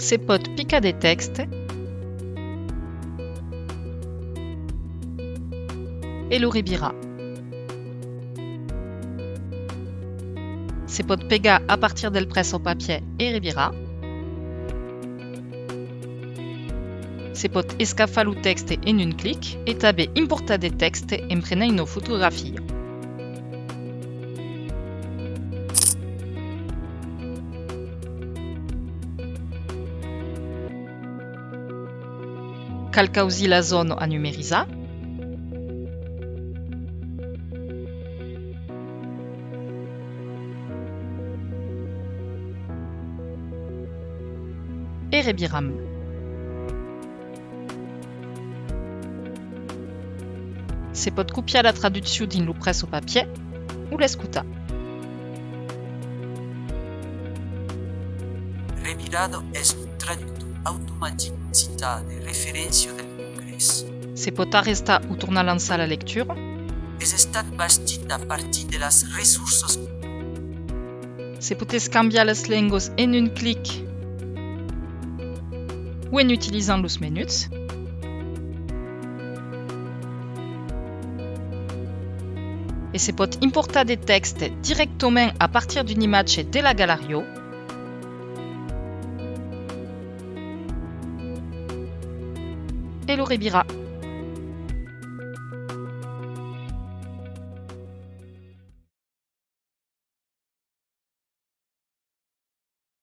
Se pot picar des textes e lo ribirà. Se pot pegar a partir del presso papier e ribirà. Se pot escafar o texte en un clic e també importar de texte en prenent una fotografia. Cal causi la zona a numerizar. E rebiram. Se pot copiar la traducció din lo presso papier ou un traductor automatic citat de referència del Congrés. Se pot arrestar ou tornar a la lectura. És estat bastit a partir de les ressources Se pot canviar les llengües en un clic ou en utilisant los menus. Et se pot importar des textes directement à partir d'une image de la Galerio. Hello Rebira.